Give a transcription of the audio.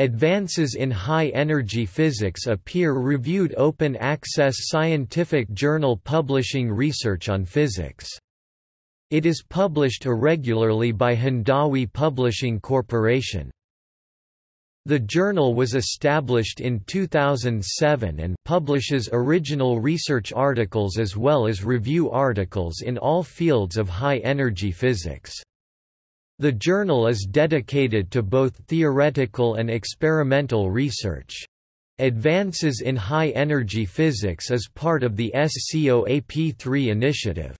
Advances in High-Energy Physics a peer-reviewed open-access scientific journal publishing research on physics. It is published irregularly by Hindawi Publishing Corporation. The journal was established in 2007 and publishes original research articles as well as review articles in all fields of high-energy physics. The journal is dedicated to both theoretical and experimental research. Advances in High Energy Physics is part of the SCOAP3 initiative.